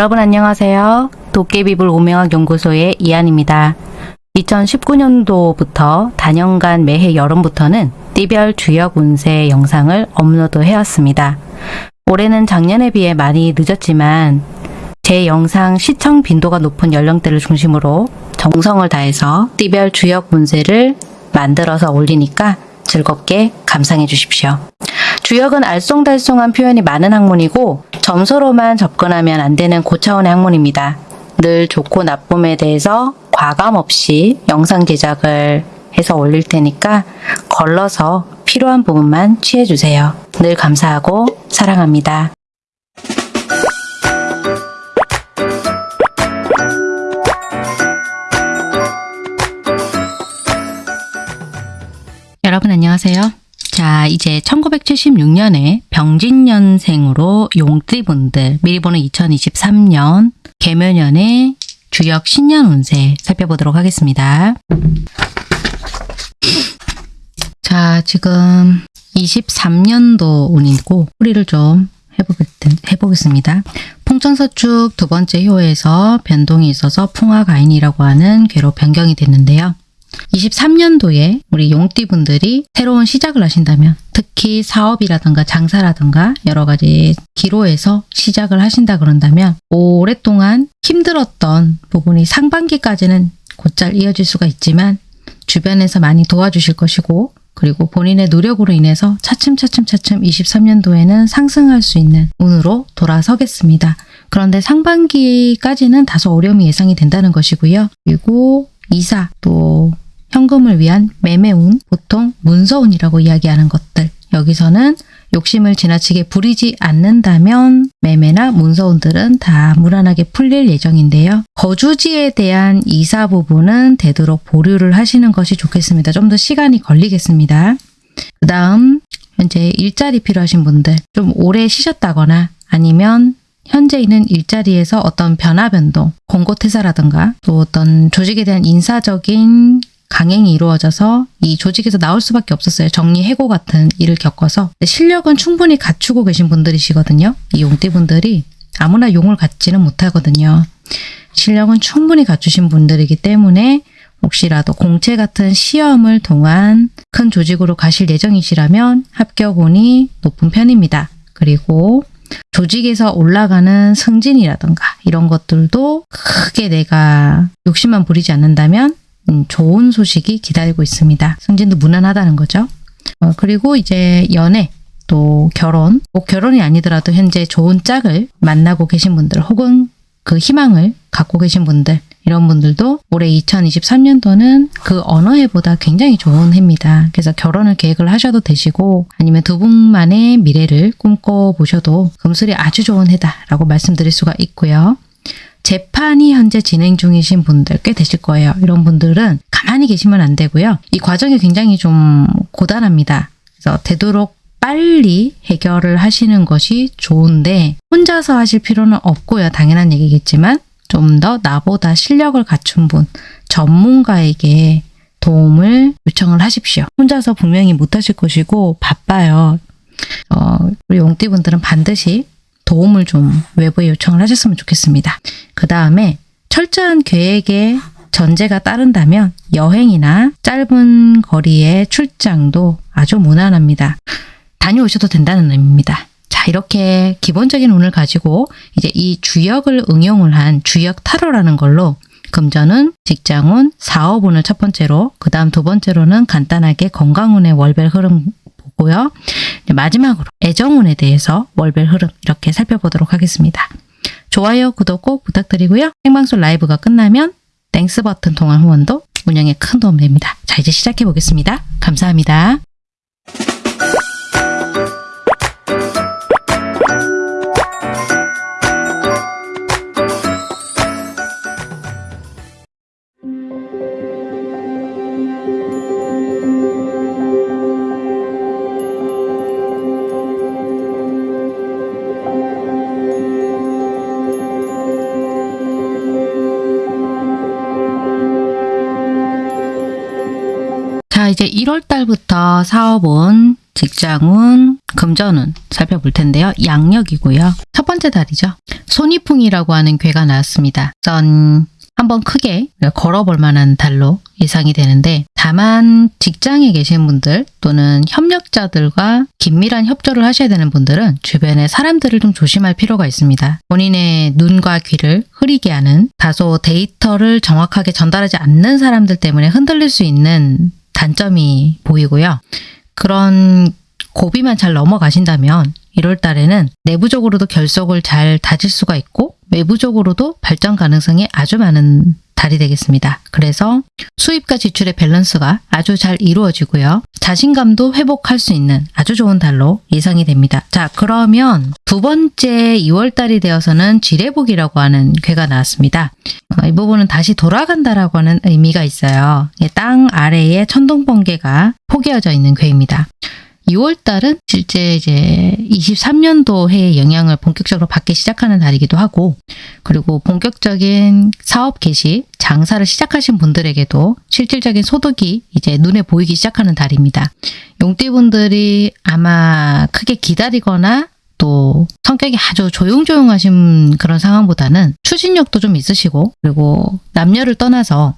여러분 안녕하세요. 도깨비불 오명학 연구소의 이한입니다. 2019년도부터 단연간 매해 여름부터는 띠별 주역 운세 영상을 업로드 해왔습니다. 올해는 작년에 비해 많이 늦었지만 제 영상 시청 빈도가 높은 연령대를 중심으로 정성을 다해서 띠별 주역 운세를 만들어서 올리니까 즐겁게 감상해 주십시오. 주역은 알쏭달쏭한 표현이 많은 학문이고 점수로만 접근하면 안 되는 고차원의 학문입니다. 늘 좋고 나쁨에 대해서 과감 없이 영상 제작을 해서 올릴 테니까 걸러서 필요한 부분만 취해 주세요. 늘 감사하고 사랑합니다. 여러분 안녕하세요. 자, 이제 1976년에 병진년생으로 용띠분들, 미리 보는 2023년 개묘년의 주역 신년 운세 살펴보도록 하겠습니다. 자, 지금 23년도 운이고 뿌리를 좀 해보겠, 해보겠습니다. 풍천서축 두 번째 효에서 변동이 있어서 풍화가인이라고 하는 괴로 변경이 됐는데요. 23년도에 우리 용띠분들이 새로운 시작을 하신다면 특히 사업이라든가 장사라든가 여러 가지 기로에서 시작을 하신다 그런다면 오랫동안 힘들었던 부분이 상반기까지는 곧잘 이어질 수가 있지만 주변에서 많이 도와주실 것이고 그리고 본인의 노력으로 인해서 차츰차츰차츰 23년도에는 상승할 수 있는 운으로 돌아서겠습니다. 그런데 상반기까지는 다소 어려움이 예상이 된다는 것이고요. 그리고 이사 또 현금을 위한 매매운, 보통 문서운이라고 이야기하는 것들 여기서는 욕심을 지나치게 부리지 않는다면 매매나 문서운들은 다 무난하게 풀릴 예정인데요. 거주지에 대한 이사 부분은 되도록 보류를 하시는 것이 좋겠습니다. 좀 더 시간이 걸리겠습니다. 그 다음 현재 일자리 필요하신 분들 좀 오래 쉬셨다거나 아니면 현재 있는 일자리에서 어떤 변화 변동, 공고 퇴사라든가 또 어떤 조직에 대한 인사적인 강행이 이루어져서 이 조직에서 나올 수밖에 없었어요. 정리해고 같은 일을 겪어서 실력은 충분히 갖추고 계신 분들이시거든요. 이 용띠분들이 아무나 용을 갖지는 못하거든요. 실력은 충분히 갖추신 분들이기 때문에 혹시라도 공채 같은 시험을 통한 큰 조직으로 가실 예정이시라면 합격운이 높은 편입니다. 그리고 조직에서 올라가는 승진이라든가 이런 것들도 크게 내가 욕심만 부리지 않는다면 음, 좋은 소식이 기다리고 있습니다. 승진도 무난하다는 거죠. 어, 그리고 이제 연애 또 결혼 꼭 결혼이 아니더라도 현재 좋은 짝을 만나고 계신 분들 혹은 그 희망을 갖고 계신 분들 이런 분들도 올해 2023년도는 그 어느 해보다 굉장히 좋은 해입니다. 그래서 결혼을 계획을 하셔도 되시고 아니면 두 분만의 미래를 꿈꿔보셔도 금술이 아주 좋은 해다라고 말씀드릴 수가 있고요. 재판이 현재 진행 중이신 분들 꽤 되실 거예요. 이런 분들은 가만히 계시면 안 되고요. 이 과정이 굉장히 좀 고단합니다. 그래서 되도록 빨리 해결을 하시는 것이 좋은데 혼자서 하실 필요는 없고요. 당연한 얘기겠지만 좀 더 나보다 실력을 갖춘 분, 전문가에게 도움을 요청을 하십시오. 혼자서 분명히 못하실 것이고 바빠요. 어, 우리 용띠분들은 반드시 도움을 좀 외부에 요청을 하셨으면 좋겠습니다. 그 다음에 철저한 계획에 전제가 따른다면 여행이나 짧은 거리의 출장도 아주 무난합니다. 다녀오셔도 된다는 의미입니다. 자 이렇게 기본적인 운을 가지고 이제 이 주역을 응용을 한 주역 타로라는 걸로 금전은 직장운, 사업운을 첫 번째로 그 다음 두 번째로는 간단하게 건강운의 월별 흐름 보고요. 마지막으로 애정운에 대해서 월별 흐름 이렇게 살펴보도록 하겠습니다. 좋아요, 구독 꼭 부탁드리고요. 생방송 라이브가 끝나면 Thanks 버튼 통한 후원도 운영에 큰 도움 됩니다. 자 이제 시작해 보겠습니다. 감사합니다. 이제 1월 달부터 사업운, 직장운, 금전운 살펴볼 텐데요. 양력이고요. 첫 번째 달이죠. 손이풍이라고 하는 괴가 나왔습니다. 전 한번 크게 걸어볼 만한 달로 예상이 되는데 다만 직장에 계신 분들 또는 협력자들과 긴밀한 협조를 하셔야 되는 분들은 주변의 사람들을 좀 조심할 필요가 있습니다. 본인의 눈과 귀를 흐리게 하는 다소 데이터를 정확하게 전달하지 않는 사람들 때문에 흔들릴 수 있는 단점이 보이고요. 그런 고비만 잘 넘어가신다면 1월 달에는 내부적으로도 결속을 잘 다질 수가 있고 외부적으로도 발전 가능성이 아주 많은 달이 되겠습니다. 그래서 수입과 지출의 밸런스가 아주 잘 이루어지고요. 자신감도 회복할 수 있는 아주 좋은 달로 예상이 됩니다. 자, 그러면 두 번째 2월 달이 되어서는 지뢰복이라고 하는 괴가 나왔습니다. 어, 이 부분은 다시 돌아간다라고 하는 의미가 있어요. 땅 아래에 천둥번개가 포개어져 있는 괴입니다. 2월 달은 실제 이제 23년도 해의 영향을 본격적으로 받기 시작하는 달이기도 하고 그리고 본격적인 사업 개시, 장사를 시작하신 분들에게도 실질적인 소득이 이제 눈에 보이기 시작하는 달입니다. 용띠분들이 아마 크게 기다리거나 또 성격이 아주 조용조용하신 그런 상황보다는 추진력도 좀 있으시고 그리고 남녀를 떠나서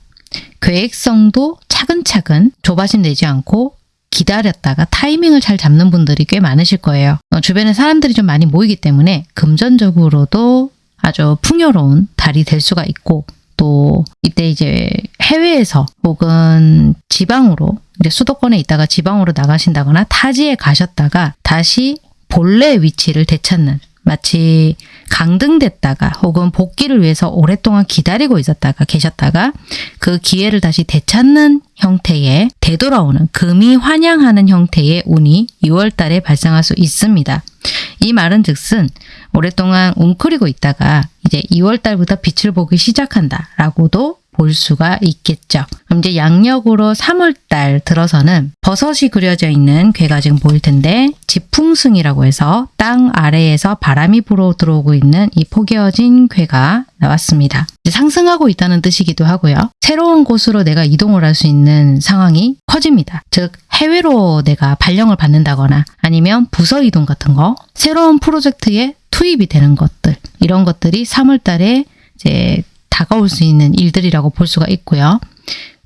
계획성도 차근차근 조바심 내지 않고 기다렸다가 타이밍을 잘 잡는 분들이 꽤 많으실 거예요. 어, 주변에 사람들이 좀 많이 모이기 때문에 금전적으로도 아주 풍요로운 달이 될 수가 있고 또 이때 이제 해외에서 혹은 지방으로 이제 수도권에 있다가 지방으로 나가신다거나 타지에 가셨다가 다시 본래 위치를 되찾는 마치 강등됐다가 혹은 복귀를 위해서 오랫동안 기다리고 있었다가 계셨다가 그 기회를 다시 되찾는 형태의 되돌아오는 금이 환영하는 형태의 운이 2월 달에 발생할 수 있습니다. 이 말은 즉슨 오랫동안 웅크리고 있다가 이제 2월 달부터 빛을 보기 시작한다 라고도 볼 수가 있겠죠. 그럼 이제 양력으로 3월달 들어서는 버섯이 그려져 있는 괴가 지금 보일 텐데 지풍승이라고 해서 땅 아래에서 바람이 불어 들어오고 있는 이 포개어진 괴가 나왔습니다. 상승하고 있다는 뜻이기도 하고요. 새로운 곳으로 내가 이동을 할 수 있는 상황이 커집니다. 즉 해외로 내가 발령을 받는다거나 아니면 부서 이동 같은 거 새로운 프로젝트에 투입이 되는 것들 이런 것들이 3월 달에 이제 다가올 수 있는 일들이라고 볼 수가 있고요.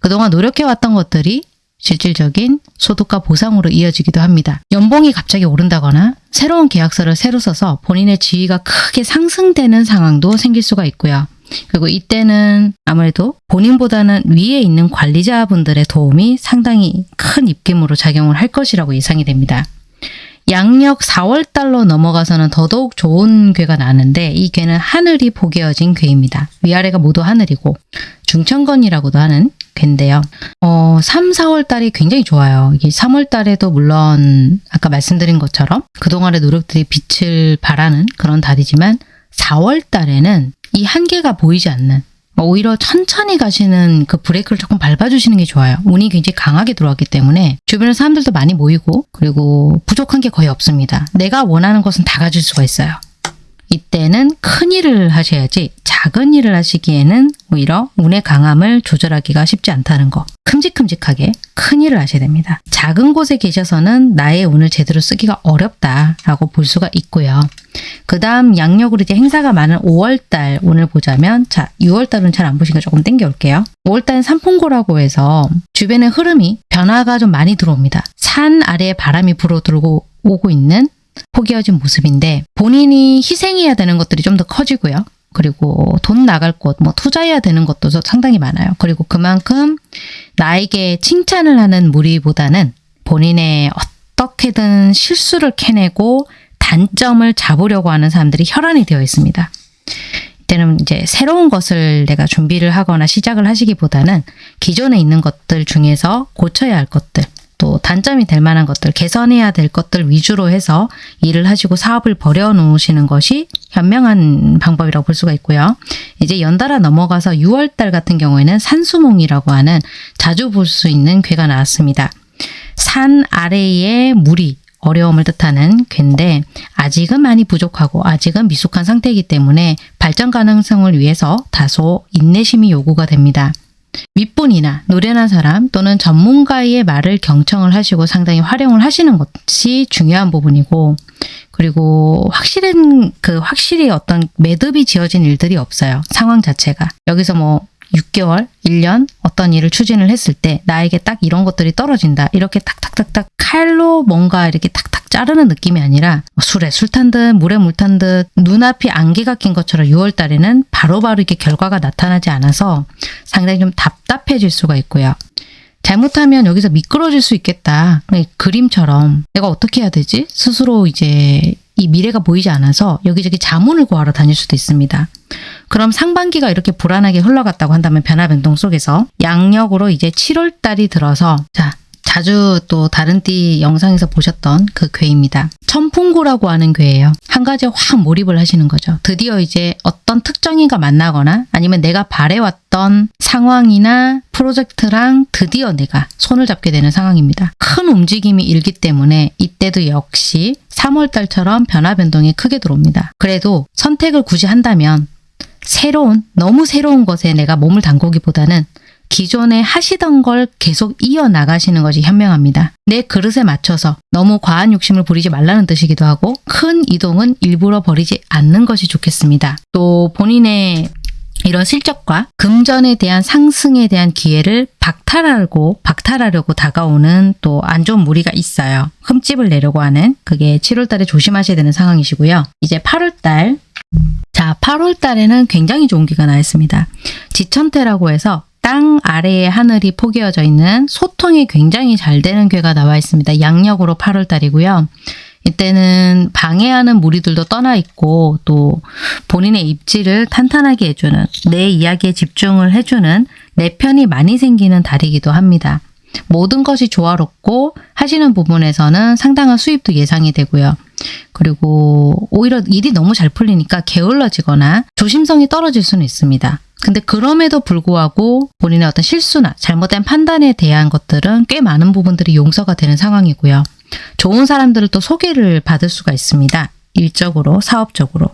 그동안 노력해왔던 것들이 실질적인 소득과 보상으로 이어지기도 합니다. 연봉이 갑자기 오른다거나 새로운 계약서를 새로 써서 본인의 지위가 크게 상승되는 상황도 생길 수가 있고요. 그리고 이때는 아무래도 본인보다는 위에 있는 관리자분들의 도움이 상당히 큰 입김으로 작용을 할 것이라고 예상이 됩니다. 양력 4월 달로 넘어가서는 더더욱 좋은 괴가 나는데 이 괴는 하늘이 포개어진 괴입니다. 위아래가 모두 하늘이고 중천건이라고도 하는 괴인데요. 어, 3, 4월 달이 굉장히 좋아요. 이게 3월 달에도 물론 아까 말씀드린 것처럼 그동안의 노력들이 빛을 발하는 그런 달이지만 4월 달에는 이 한계가 보이지 않는 오히려 천천히 가시는 그 브레이크를 조금 밟아주시는 게 좋아요. 운이 굉장히 강하게 들어왔기 때문에 주변에 사람들도 많이 모이고 그리고 부족한 게 거의 없습니다. 내가 원하는 것은 다 가질 수가 있어요. 이때는 큰 일을 하셔야지 작은 일을 하시기에는 오히려 운의 강함을 조절하기가 쉽지 않다는 거. 큼직큼직하게 큰 일을 하셔야 됩니다. 작은 곳에 계셔서는 나의 운을 제대로 쓰기가 어렵다라고 볼 수가 있고요. 그 다음 양력으로 이제 행사가 많은 5월달 운을 보자면 자 6월달은 잘 안 보시니까 조금 땡겨 올게요. 5월달은 산풍고라고 해서 주변의 흐름이 변화가 좀 많이 들어옵니다. 산 아래에 바람이 불어 들고 오고 있는 포개어진 모습인데 본인이 희생해야 되는 것들이 좀 더 커지고요. 그리고 돈 나갈 곳, 뭐 투자해야 되는 것도 상당히 많아요. 그리고 그만큼 나에게 칭찬을 하는 무리보다는 본인의 어떻게든 실수를 캐내고 단점을 잡으려고 하는 사람들이 혈안이 되어 있습니다. 이때는 이제 새로운 것을 내가 준비를 하거나 시작을 하시기보다는 기존에 있는 것들 중에서 고쳐야 할 것들, 또 단점이 될 만한 것들, 개선해야 될 것들 위주로 해서 일을 하시고 사업을 벌여놓으시는 것이 현명한 방법이라고 볼 수가 있고요. 이제 연달아 넘어가서 6월달 같은 경우에는 산수몽이라고 하는 자주 볼 수 있는 괴가 나왔습니다. 산 아래에 물이 어려움을 뜻하는 괴인데 아직은 많이 부족하고 아직은 미숙한 상태이기 때문에 발전 가능성을 위해서 다소 인내심이 요구가 됩니다. 윗분이나 노련한 사람 또는 전문가의 말을 경청을 하시고 상당히 활용을 하시는 것이 중요한 부분이고 그리고 확실한 그 확실히 어떤 매듭이 지어진 일들이 없어요. 상황 자체가. 여기서 뭐 6개월, 1년 어떤 일을 추진을 했을 때 나에게 딱 이런 것들이 떨어진다. 이렇게 탁탁탁탁 칼로 뭔가 이렇게 탁탁 자르는 느낌이 아니라 술에 술 탄 듯 물에 물 탄 듯 눈앞이 안개가 낀 것처럼 6월 달에는 바로바로 이렇게 결과가 나타나지 않아서 상당히 좀 답답해질 수가 있고요. 잘못하면 여기서 미끄러질 수 있겠다. 그림처럼 내가 어떻게 해야 되지? 스스로 이제 이 미래가 보이지 않아서 여기저기 자문을 구하러 다닐 수도 있습니다. 그럼 상반기가 이렇게 불안하게 흘러갔다고 한다면 변화 변동 속에서 양력으로 이제 7월 달이 들어서 자 자주 또 다른 띠 영상에서 보셨던 그 괴입니다. 천풍구라고 하는 괴예요. 한 가지에 확 몰입을 하시는 거죠. 드디어 이제 어떤 특정인과 만나거나 아니면 내가 바래왔던 상황이나 프로젝트랑 드디어 내가 손을 잡게 되는 상황입니다. 큰 움직임이 일기 때문에 이때도 역시 3월 달처럼 변화 변동이 크게 들어옵니다. 그래도 선택을 굳이 한다면 새로운 너무 새로운 것에 내가 몸을 담그기보다는 기존에 하시던 걸 계속 이어나가시는 것이 현명합니다. 내 그릇에 맞춰서 너무 과한 욕심을 부리지 말라는 뜻이기도 하고 큰 이동은 일부러 버리지 않는 것이 좋겠습니다. 또 본인의 이런 실적과 금전에 대한 상승에 대한 기회를 박탈하려고 박탈하려고 다가오는 또 안 좋은 무리가 있어요. 흠집을 내려고 하는 그게 7월 달에 조심하셔야 되는 상황이시고요. 이제 8월 달 자, 8월 달에는 굉장히 좋은 기가 나왔습니다. 지천태라고 해서 땅 아래에 하늘이 포개어져 있는 소통이 굉장히 잘 되는 괴가 나와 있습니다. 양력으로 8월 달이고요. 이때는 방해하는 무리들도 떠나 있고 또 본인의 입지를 탄탄하게 해주는 내 이야기에 집중을 해주는 내 편이 많이 생기는 달이기도 합니다. 모든 것이 조화롭고 하시는 부분에서는 상당한 수입도 예상이 되고요. 그리고 오히려 일이 너무 잘 풀리니까 게을러지거나 조심성이 떨어질 수는 있습니다. 근데 그럼에도 불구하고 본인의 어떤 실수나 잘못된 판단에 대한 것들은 꽤 많은 부분들이 용서가 되는 상황이고요. 좋은 사람들을 또 소개를 받을 수가 있습니다. 일적으로, 사업적으로.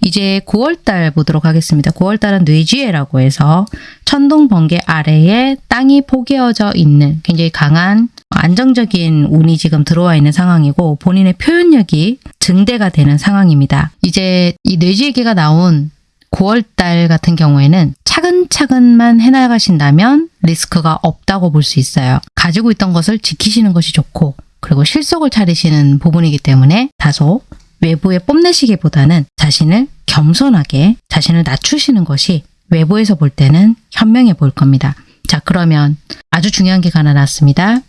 이제 9월달 보도록 하겠습니다. 9월달은 뇌지혜라고 해서 천둥 번개 아래에 땅이 포개어져 있는 굉장히 강한 안정적인 운이 지금 들어와 있는 상황이고 본인의 표현력이 증대가 되는 상황입니다. 이제 이 뇌지혜계가 나온 9월달 같은 경우에는 차근차근만 해나가신다면 리스크가 없다고 볼 수 있어요. 가지고 있던 것을 지키시는 것이 좋고 그리고 실속을 차리시는 부분이기 때문에 다소 외부에 뽐내시기보다는 자신을 겸손하게 자신을 낮추시는 것이 외부에서 볼 때는 현명해 보일 겁니다. 자 그러면 아주 중요한 게 하나 났습니다.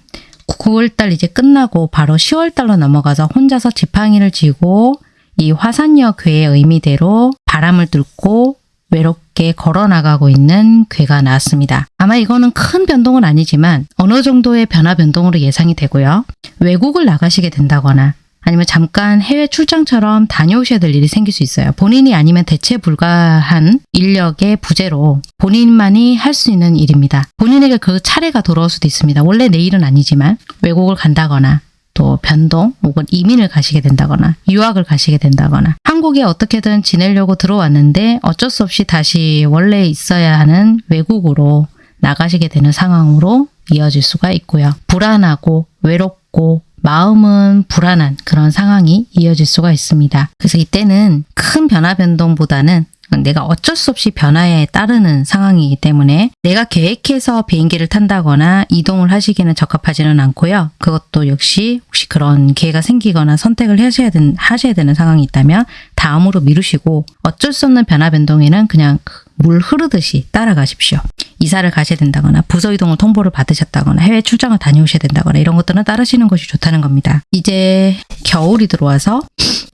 9월달 이제 끝나고 바로 10월달로 넘어가서 혼자서 지팡이를 쥐고 이 화산역 괴의 의미대로 바람을 뚫고 외롭게 걸어나가고 있는 괴가 나왔습니다. 아마 이거는 큰 변동은 아니지만 어느 정도의 변화 변동으로 예상이 되고요. 외국을 나가시게 된다거나 아니면 잠깐 해외 출장처럼 다녀오셔야 될 일이 생길 수 있어요. 본인이 아니면 대체 불가한 인력의 부재로 본인만이 할 수 있는 일입니다. 본인에게 그 차례가 돌아올 수도 있습니다. 원래 내 일은 아니지만 외국을 간다거나 또 변동 혹은 이민을 가시게 된다거나 유학을 가시게 된다거나 한국에 어떻게든 지내려고 들어왔는데 어쩔 수 없이 다시 원래 있어야 하는 외국으로 나가시게 되는 상황으로 이어질 수가 있고요. 불안하고 외롭고 마음은 불안한 그런 상황이 이어질 수가 있습니다. 그래서 이때는 큰 변화 변동보다는 내가 어쩔 수 없이 변화에 따르는 상황이기 때문에 내가 계획해서 비행기를 탄다거나 이동을 하시기는 적합하지는 않고요. 그것도 역시 혹시 그런 기회가 생기거나 선택을 하셔야, 된, 하셔야 되는 상황이 있다면 다음으로 미루시고 어쩔 수 없는 변화 변동에는 그냥 물 흐르듯이 따라가십시오. 이사를 가셔야 된다거나 부서 이동을 통보를 받으셨다거나 해외 출장을 다녀오셔야 된다거나 이런 것들은 따르시는 것이 좋다는 겁니다. 이제 겨울이 들어와서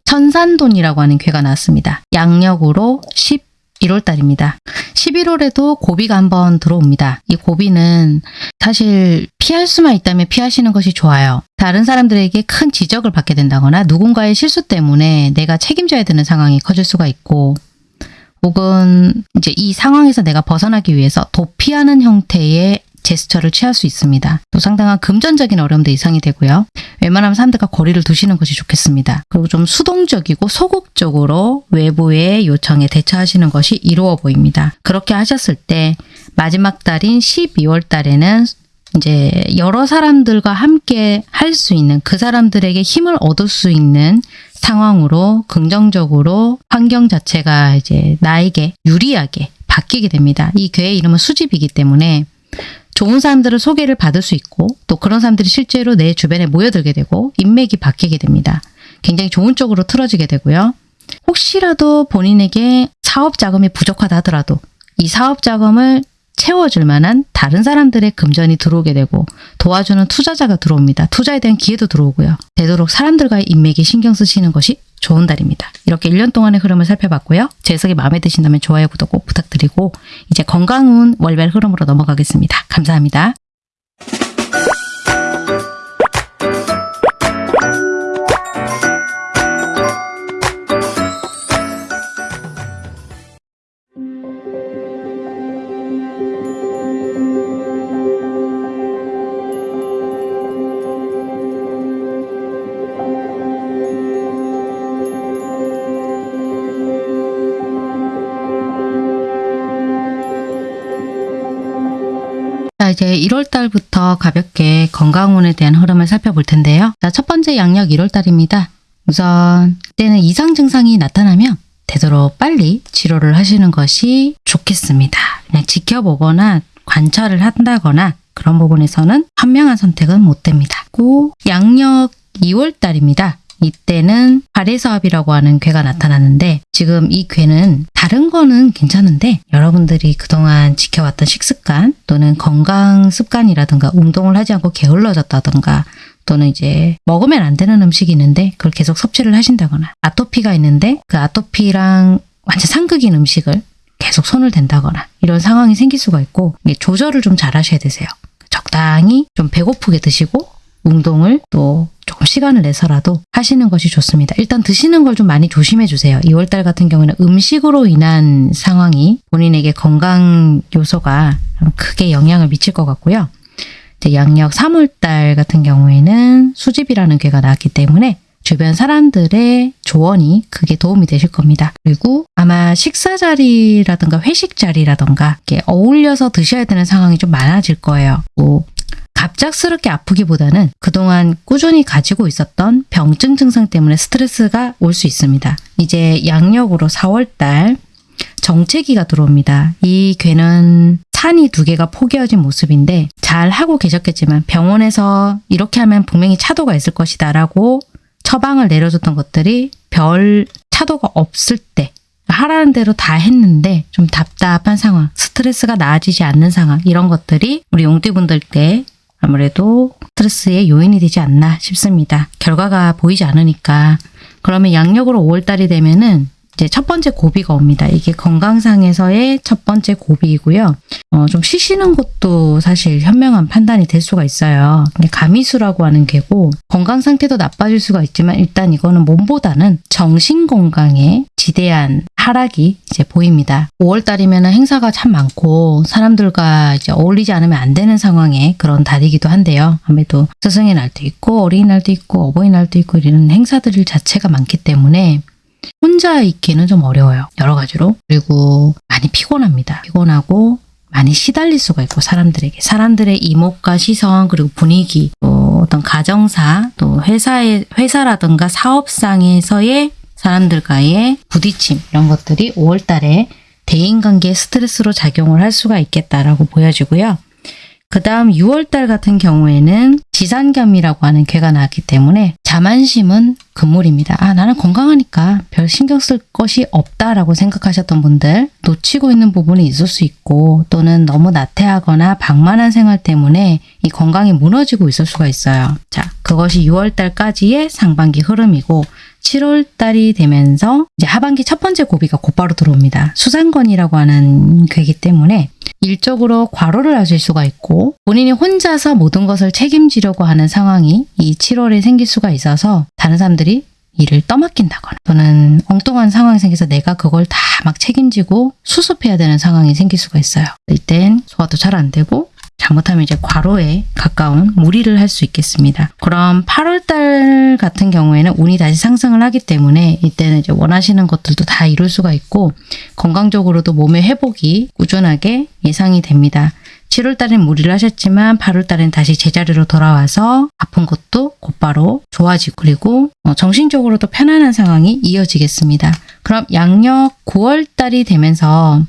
천산돈이라고 하는 괴가 나왔습니다. 양력으로 11월 달입니다. 11월에도 고비가 한번 들어옵니다. 이 고비는 사실 피할 수만 있다면 피하시는 것이 좋아요. 다른 사람들에게 큰 지적을 받게 된다거나 누군가의 실수 때문에 내가 책임져야 되는 상황이 커질 수가 있고 혹은 이제 이 상황에서 내가 벗어나기 위해서 도피하는 형태의 제스처를 취할 수 있습니다. 또 상당한 금전적인 어려움도 예상이 되고요. 웬만하면 사람들과 거리를 두시는 것이 좋겠습니다. 그리고 좀 수동적이고 소극적으로 외부의 요청에 대처하시는 것이 이루어 보입니다. 그렇게 하셨을 때 마지막 달인 12월 달에는 이제 여러 사람들과 함께 할 수 있는 그 사람들에게 힘을 얻을 수 있는 상황으로 긍정적으로 환경 자체가 이제 나에게 유리하게 바뀌게 됩니다. 이 괴의 이름은 수집이기 때문에 좋은 사람들을 소개를 받을 수 있고 또 그런 사람들이 실제로 내 주변에 모여들게 되고 인맥이 바뀌게 됩니다. 굉장히 좋은 쪽으로 틀어지게 되고요. 혹시라도 본인에게 사업 자금이 부족하다 하더라도 이 사업 자금을 채워줄 만한 다른 사람들의 금전이 들어오게 되고 도와주는 투자자가 들어옵니다. 투자에 대한 기회도 들어오고요. 되도록 사람들과의 인맥에 신경 쓰시는 것이 좋은 달입니다. 이렇게 1년 동안의 흐름을 살펴봤고요. 제 해석이 마음에 드신다면 좋아요, 구독 꼭 부탁드리고 이제 건강운 월별 흐름으로 넘어가겠습니다. 감사합니다. 이제 1월 달부터 가볍게 건강운에 대한 흐름을 살펴볼 텐데요. 자, 첫 번째 양력 1월 달입니다. 우선 때는 이상 증상이 나타나면 되도록 빨리 치료를 하시는 것이 좋겠습니다. 그냥 지켜보거나 관찰을 한다거나 그런 부분에서는 현명한 선택은 못 됩니다. 고 양력 2월 달입니다. 이때는 발해사업이라고 하는 괴가 나타나는데 지금 이 괴는 다른 거는 괜찮은데 여러분들이 그동안 지켜왔던 식습관 또는 건강 습관이라든가 운동을 하지 않고 게을러졌다든가 또는 이제 먹으면 안 되는 음식이 있는데 그걸 계속 섭취를 하신다거나 아토피가 있는데 그 아토피랑 완전 상극인 음식을 계속 손을 댄다거나 이런 상황이 생길 수가 있고 조절을 좀 잘 하셔야 되세요. 적당히 좀 배고프게 드시고 운동을 또 조금 시간을 내서라도 하시는 것이 좋습니다. 일단 드시는 걸 좀 많이 조심해 주세요. 2월달 같은 경우에는 음식으로 인한 상황이 본인에게 건강 요소가 크게 영향을 미칠 것 같고요. 이제 양력 3월달 같은 경우에는 수집이라는 괴가 나왔기 때문에 주변 사람들의 조언이 크게 도움이 되실 겁니다. 그리고 아마 식사 자리라든가 회식 자리라든가 이렇게 어울려서 드셔야 되는 상황이 좀 많아질 거예요. 뭐 갑작스럽게 아프기보다는 그동안 꾸준히 가지고 있었던 병증 증상 때문에 스트레스가 올 수 있습니다. 이제 양력으로 4월달 정체기가 들어옵니다. 이 괴는 산이 두 개가 포개어진 모습인데 잘 하고 계셨겠지만 병원에서 이렇게 하면 분명히 차도가 있을 것이다 라고 처방을 내려줬던 것들이 별 차도가 없을 때 하라는 대로 다 했는데 좀 답답한 상황, 스트레스가 나아지지 않는 상황 이런 것들이 우리 용띠분들께 아무래도 스트레스의 요인이 되지 않나 싶습니다. 결과가 보이지 않으니까 그러면 양력으로 5월달이 되면은 이제 첫 번째 고비가 옵니다. 이게 건강상에서의 첫 번째 고비이고요. 어, 좀 쉬시는 것도 사실 현명한 판단이 될 수가 있어요. 가미수라고 하는 개고 건강 상태도 나빠질 수가 있지만 일단 이거는 몸보다는 정신 건강에 지대한 하락이 이제 보입니다. 5월달이면 행사가 참 많고 사람들과 이제 어울리지 않으면 안 되는 상황의 그런 달이기도 한데요. 아무래도 스승의 날도 있고 어린이날도 있고 어버이날도 있고 이런 행사들 자체가 많기 때문에 혼자 있기는 좀 어려워요. 여러 가지로. 그리고 많이 피곤합니다. 피곤하고 많이 시달릴 수가 있고 사람들에게 사람들의 이목과 시선 그리고 분위기 또 어떤 가정사 또 회사의 회사라든가 사업상에서의 사람들과의 부딪힘 이런 것들이 5월달에 대인관계 스트레스로 작용을 할 수가 있겠다라고 보여지고요. 그 다음 6월달 같은 경우에는 지산겸이라고 하는 괴가 나왔기 때문에 자만심은 금물입니다. 아 나는 건강하니까 별 신경 쓸 것이 없다라고 생각하셨던 분들 놓치고 있는 부분이 있을 수 있고 또는 너무 나태하거나 방만한 생활 때문에 이 건강이 무너지고 있을 수가 있어요. 자 그것이 6월달까지의 상반기 흐름이고 7월달이 되면서 이제 하반기 첫 번째 고비가 곧바로 들어옵니다. 수상건이라고 하는 괴이기 때문에 일적으로 과로를 하실 수가 있고 본인이 혼자서 모든 것을 책임지려고 하는 상황이 이 7월에 생길 수가 있어서 다른 사람들이 일을 떠맡긴다거나 또는 엉뚱한 상황이 생겨서 내가 그걸 다 막 책임지고 수습해야 되는 상황이 생길 수가 있어요. 이땐 소화도 잘 안 되고 잘못하면 이제 과로에 가까운 무리를 할 수 있겠습니다. 그럼 8월달 같은 경우에는 운이 다시 상승을 하기 때문에 이때는 이제 원하시는 것들도 다 이룰 수가 있고 건강적으로도 몸의 회복이 꾸준하게 예상이 됩니다. 7월달엔 무리를 하셨지만 8월달엔 다시 제자리로 돌아와서 아픈 것도 곧바로 좋아지고 그리고 어, 정신적으로도 편안한 상황이 이어지겠습니다. 그럼 양력 9월 달이 되면서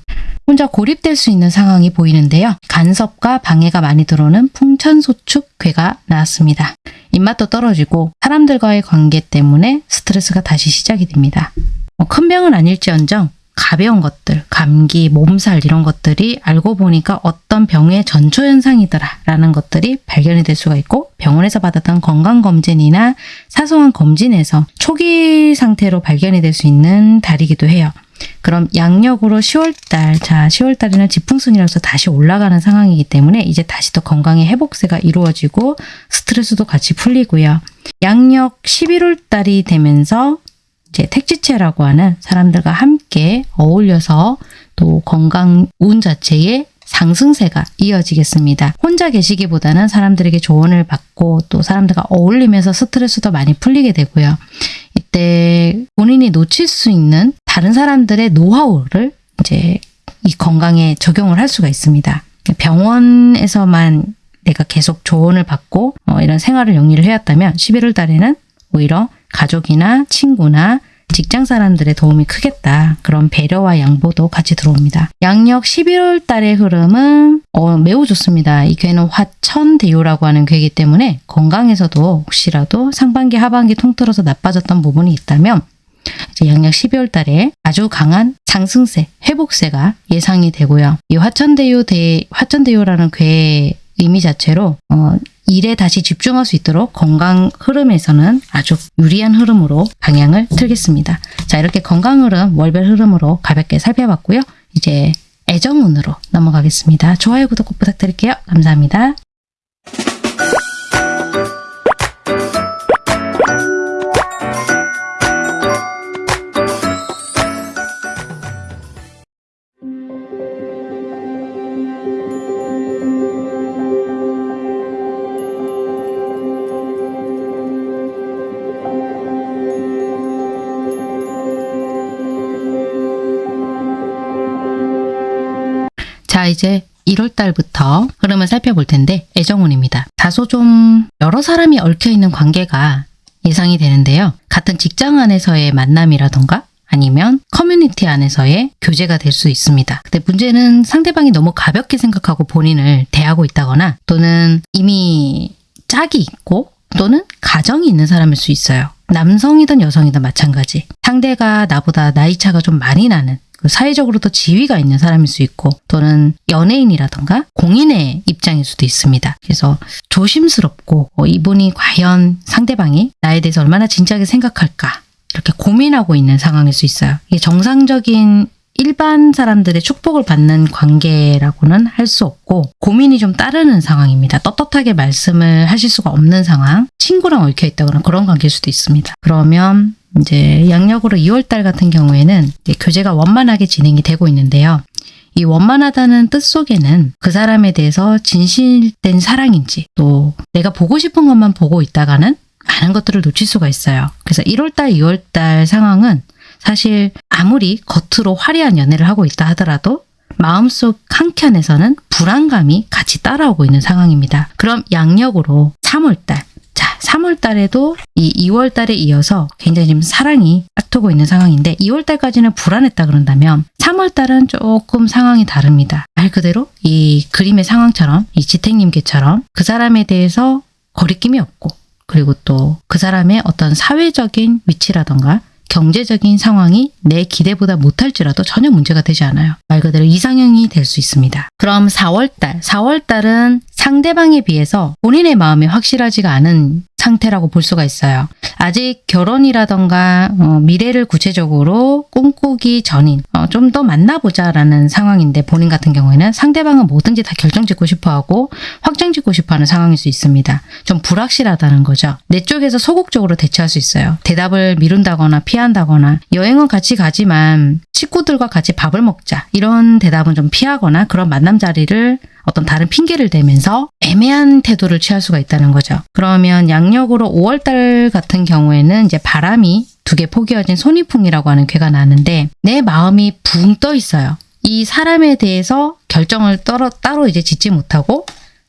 혼자 고립될 수 있는 상황이 보이는데요. 간섭과 방해가 많이 들어오는 풍천소축괴가 나왔습니다. 입맛도 떨어지고 사람들과의 관계 때문에 스트레스가 다시 시작이 됩니다. 뭐큰 병은 아닐지언정 가벼운 것들, 감기, 몸살 이런 것들이 알고 보니까 어떤 병의 전초 현상이더라 라는 것들이 발견이 될 수가 있고 병원에서 받았던 건강검진이나 사소한 검진에서 초기 상태로 발견이 될 수 있는 달이기도 해요. 그럼 양력으로 10월달, 자 10월달에는 지풍순이라서 다시 올라가는 상황이기 때문에 이제 다시 또 건강의 회복세가 이루어지고 스트레스도 같이 풀리고요. 양력 11월달이 되면서 이제 택지체라고 하는 사람들과 함께 어울려서 또 건강 운 자체의 상승세가 이어지겠습니다. 혼자 계시기보다는 사람들에게 조언을 받고 또 사람들과 어울리면서 스트레스도 많이 풀리게 되고요. 이때 본인이 놓칠 수 있는 다른 사람들의 노하우를 이제 이 건강에 적용을 할 수가 있습니다. 병원에서만 내가 계속 조언을 받고 어, 이런 생활을 영위를 해왔다면 11월 달에는 오히려 가족이나 친구나 직장 사람들의 도움이 크겠다. 그런 배려와 양보도 같이 들어옵니다. 양력 11월 달의 흐름은 어, 매우 좋습니다. 이 괴는 화천대유라고 하는 괴이기 때문에 건강에서도 혹시라도 상반기 하반기 통틀어서 나빠졌던 부분이 있다면 이제 양력 12월 달에 아주 강한 상승세, 회복세가 예상이 되고요. 이 화천대유 대 화천대유라는 괴의 의미 자체로 어, 일에 다시 집중할 수 있도록 건강 흐름에서는 아주 유리한 흐름으로 방향을 틀겠습니다. 자, 이렇게 건강 흐름, 월별 흐름으로 가볍게 살펴봤고요. 이제 애정운으로 넘어가겠습니다. 좋아요, 구독 꼭 부탁드릴게요. 감사합니다. 자, 이제 1월 달부터 흐름을 살펴볼 텐데 애정운입니다. 다소 좀 여러 사람이 얽혀 있는 관계가 예상이 되는데요. 같은 직장 안에서의 만남이라던가 아니면 커뮤니티 안에서의 교제가 될 수 있습니다. 근데 문제는 상대방이 너무 가볍게 생각하고 본인을 대하고 있다거나 또는 이미 짝이 있고 또는 가정이 있는 사람일 수 있어요. 남성이든 여성이든 마찬가지. 상대가 나보다 나이 차가 좀 많이 나는 그 사회적으로도 지위가 있는 사람일 수 있고 또는 연예인이라던가 공인의 입장일 수도 있습니다. 그래서 조심스럽고 어, 이분이 과연 상대방이 나에 대해서 얼마나 진지하게 생각할까 이렇게 고민하고 있는 상황일 수 있어요. 이게 정상적인 일반 사람들의 축복을 받는 관계라고는 할 수 없고 고민이 좀 따르는 상황입니다. 떳떳하게 말씀을 하실 수가 없는 상황, 친구랑 얽혀 있다거나 그런 관계일 수도 있습니다. 그러면 이제 양력으로 2월달 같은 경우에는 교제가 원만하게 진행이 되고 있는데요. 이 원만하다는 뜻 속에는 그 사람에 대해서 진실된 사랑인지 또 내가 보고 싶은 것만 보고 있다가는 많은 것들을 놓칠 수가 있어요. 그래서 1월달, 2월달 상황은 사실 아무리 겉으로 화려한 연애를 하고 있다 하더라도 마음속 한켠에서는 불안감이 같이 따라오고 있는 상황입니다. 그럼 양력으로 3월달, 자 3월 달에도 이 2월 달에 이어서 굉장히 지금 사랑이 싹트고 있는 상황인데 2월 달까지는 불안했다 그런다면 3월 달은 조금 상황이 다릅니다. 말 그대로 이 그림의 상황처럼 이 지택님께처럼 그 사람에 대해서 거리낌이 없고 그리고 또 그 사람의 어떤 사회적인 위치라던가 경제적인 상황이 내 기대보다 못할지라도 전혀 문제가 되지 않아요. 말 그대로 이상형이 될 수 있습니다. 그럼 4월달, 4월달은 상대방에 비해서 본인의 마음이 확실하지가 않은 상태라고 볼 수가 있어요. 아직 결혼이라던가 어, 미래를 구체적으로 꿈꾸기 전인 어, 좀 더 만나보자 라는 상황인데 본인 같은 경우에는 상대방은 뭐든지 다 결정짓고 싶어하고 확정짓고 싶어하는 상황일 수 있습니다. 좀 불확실하다는 거죠. 내 쪽에서 소극적으로 대처할 수 있어요. 대답을 미룬다거나 피한다거나 여행은 같이 가지만 식구들과 같이 밥을 먹자 이런 대답은 좀 피하거나 그런 만남 자리를 어떤 다른 핑계를 대면서 애매한 태도를 취할 수가 있다는 거죠. 그러면 양력으로 5월달 같은 경우에는 이제 바람이 두 개 포개어진 손이풍이라고 하는 괴가 나는데 내 마음이 붕 떠 있어요. 이 사람에 대해서 결정을 따로, 따로 이제 짓지 못하고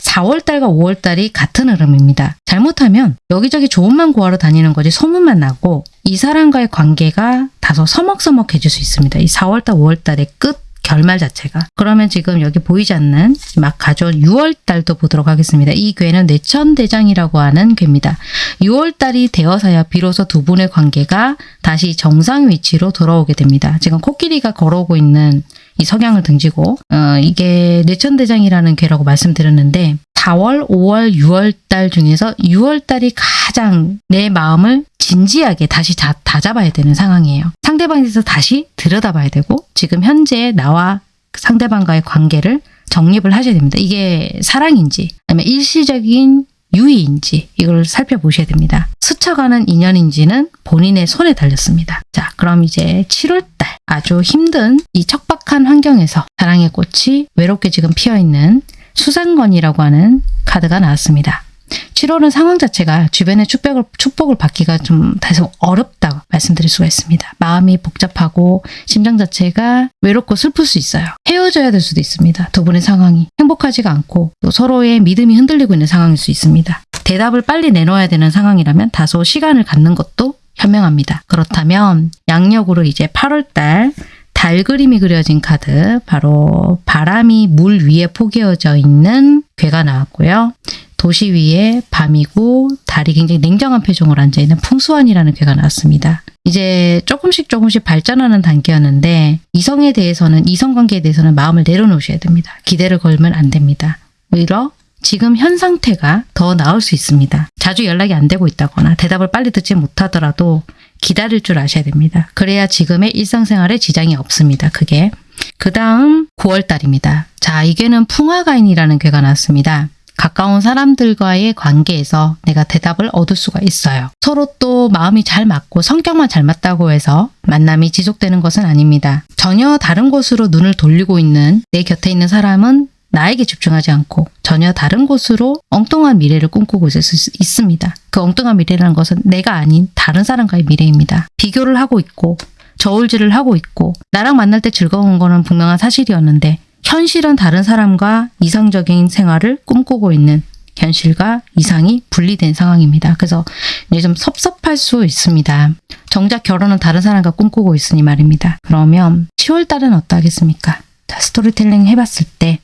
4월달과 5월달이 같은 흐름입니다. 잘못하면 여기저기 조언만 구하러 다니는 거지 소문만 나고 이 사람과의 관계가 다소 서먹서먹해질 수 있습니다. 이 4월달, 5월달의 끝 결말 자체가. 그러면 지금 여기 보이지 않는 막 가져온 6월달도 보도록 하겠습니다. 이 괴는 뇌천대장이라고 하는 괴입니다. 6월달이 되어서야 비로소 두 분의 관계가 다시 정상 위치로 돌아오게 됩니다. 지금 코끼리가 걸어오고 있는 이 석양을 등지고 어, 이게 뇌천대장이라는 괴라고 말씀드렸는데 4월, 5월, 6월 달 중에서 6월 달이 가장 내 마음을 진지하게 다시 다, 다 잡아야 되는 상황이에요. 상대방에 대해서 다시 들여다봐야 되고 지금 현재 나와 상대방과의 관계를 정립을 하셔야 됩니다. 이게 사랑인지 아니면 일시적인 유의인지 이걸 살펴보셔야 됩니다. 스쳐가는 인연인지는 본인의 손에 달렸습니다. 자, 그럼 이제 7월달 아주 힘든 이 척박한 환경에서 사랑의 꽃이 외롭게 지금 피어있는 수상건이라고 하는 카드가 나왔습니다. 7월은 상황 자체가 주변의 축복을, 축복을 받기가 좀 다소 어렵다고 말씀드릴 수가 있습니다. 마음이 복잡하고 심정 자체가 외롭고 슬플 수 있어요. 헤어져야 될 수도 있습니다. 두 분의 상황이 행복하지가 않고 또 서로의 믿음이 흔들리고 있는 상황일 수 있습니다. 대답을 빨리 내놓아야 되는 상황이라면 다소 시간을 갖는 것도 현명합니다. 그렇다면 양력으로 이제 8월달 달 그림이 그려진 카드 바로 바람이 물 위에 포개어져 있는 괴가 나왔고요. 도시 위에 밤이고 달이 굉장히 냉정한 표정으로 앉아있는 풍수환이라는 괴가 나왔습니다. 이제 조금씩 조금씩 발전하는 단계였는데 이성에 대해서는 이성관계에 대해서는 마음을 내려놓으셔야 됩니다. 기대를 걸면 안 됩니다. 오히려 지금 현 상태가 더 나을 수 있습니다. 자주 연락이 안 되고 있다거나 대답을 빨리 듣지 못하더라도 기다릴 줄 아셔야 됩니다. 그래야 지금의 일상생활에 지장이 없습니다. 그게. 그 다음 9월달입니다. 자, 이게는 풍화가인이라는 괴가 나왔습니다. 가까운 사람들과의 관계에서 내가 대답을 얻을 수가 있어요. 서로 또 마음이 잘 맞고 성격만 잘 맞다고 해서 만남이 지속되는 것은 아닙니다. 전혀 다른 곳으로 눈을 돌리고 있는 내 곁에 있는 사람은 나에게 집중하지 않고 전혀 다른 곳으로 엉뚱한 미래를 꿈꾸고 있을 수 있습니다. 그 엉뚱한 미래라는 것은 내가 아닌 다른 사람과의 미래입니다. 비교를 하고 있고 저울질을 하고 있고 나랑 만날 때 즐거운 거는 분명한 사실이었는데 현실은 다른 사람과 이상적인 생활을 꿈꾸고 있는 현실과 이상이 분리된 상황입니다. 그래서 이제 좀 섭섭할 수 있습니다. 정작 결혼은 다른 사람과 꿈꾸고 있으니 말입니다. 그러면 10월 달은 어떠하겠습니까? 자, 스토리텔링 해봤을 때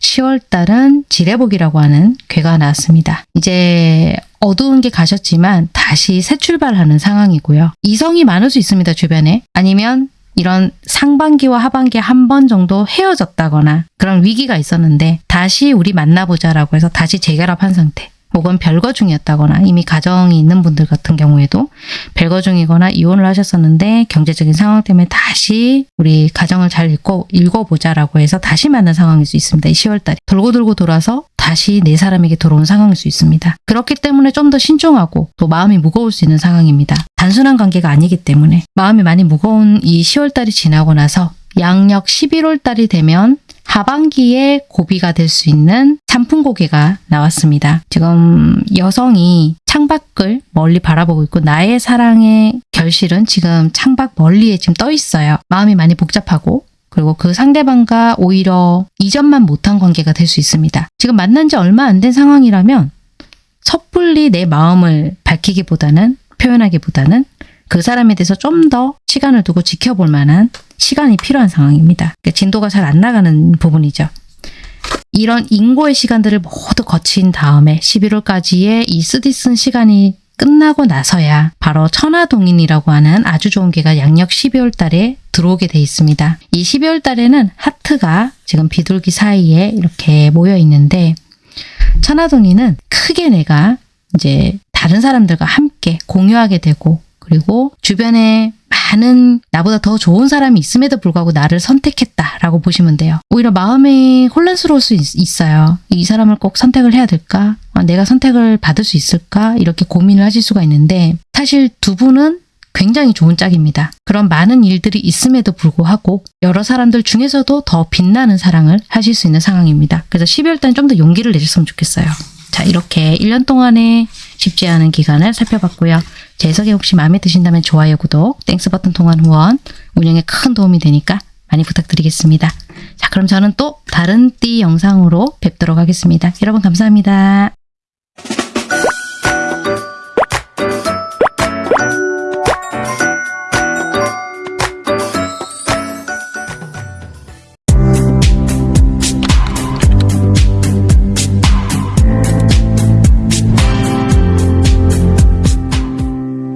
10월 달은 지뢰복이라고 하는 괴가 나왔습니다. 이제 어두운 게 가셨지만 다시 새 출발하는 상황이고요. 이성이 많을 수 있습니다, 주변에. 아니면 이런 상반기와 하반기 한번 정도 헤어졌다거나 그런 위기가 있었는데 다시 우리 만나보자라고 해서 다시 재결합한 상태. 혹은 별거 중이었다거나 이미 가정이 있는 분들 같은 경우에도 별거 중이거나 이혼을 하셨었는데 경제적인 상황 때문에 다시 우리 가정을 잘 읽고 읽어보자라고 해서 다시 만난 상황일 수 있습니다. 이 10월달에 돌고 돌고 돌아서 다시 내 사람에게 돌아온 상황일 수 있습니다. 그렇기 때문에 좀 더 신중하고 또 마음이 무거울 수 있는 상황입니다. 단순한 관계가 아니기 때문에 마음이 많이 무거운 이 10월달이 지나고 나서 양력 11월달이 되면 하반기에 고비가 될 수 있는 산풍고개가 나왔습니다. 지금 여성이 창밖을 멀리 바라보고 있고 나의 사랑의 결실은 지금 창밖 멀리에 지금 떠 있어요. 마음이 많이 복잡하고 그리고 그 상대방과 오히려 이전만 못한 관계가 될 수 있습니다. 지금 만난 지 얼마 안 된 상황이라면 섣불리 내 마음을 밝히기보다는 표현하기보다는 그 사람에 대해서 좀 더 시간을 두고 지켜볼 만한 시간이 필요한 상황입니다. 그러니까 진도가 잘 안 나가는 부분이죠. 이런 인고의 시간들을 모두 거친 다음에 11월까지의 이 쓰디쓴 시간이 끝나고 나서야 바로 천하동인이라고 하는 아주 좋은 개가 양력 12월 달에 들어오게 돼 있습니다. 이 12월 달에는 하트가 지금 비둘기 사이에 이렇게 모여 있는데 천하동인은 크게 내가 이제 다른 사람들과 함께 공유하게 되고 그리고 주변에 많은 나보다 더 좋은 사람이 있음에도 불구하고 나를 선택했다라고 보시면 돼요. 오히려 마음이 혼란스러울 수 있, 어요이 사람을 꼭 선택을 해야 될까? 아, 내가 선택을 받을 수 있을까? 이렇게 고민을 하실 수가 있는데 사실 두 분은 굉장히 좋은 짝입니다. 그런 많은 일들이 있음에도 불구하고 여러 사람들 중에서도 더 빛나는 사랑을 하실 수 있는 상황입니다. 그래서 12월 달은 좀더 용기를 내셨으면 좋겠어요. 자 이렇게 1년 동안의 쉽지 않은 기간을 살펴봤고요. 제 해석이 혹시 마음에 드신다면 좋아요, 구독, Thanks 버튼 통한 후원, 운영에 큰 도움이 되니까 많이 부탁드리겠습니다. 자, 그럼 저는 또 다른 띠 영상으로 뵙도록 하겠습니다. 여러분 감사합니다.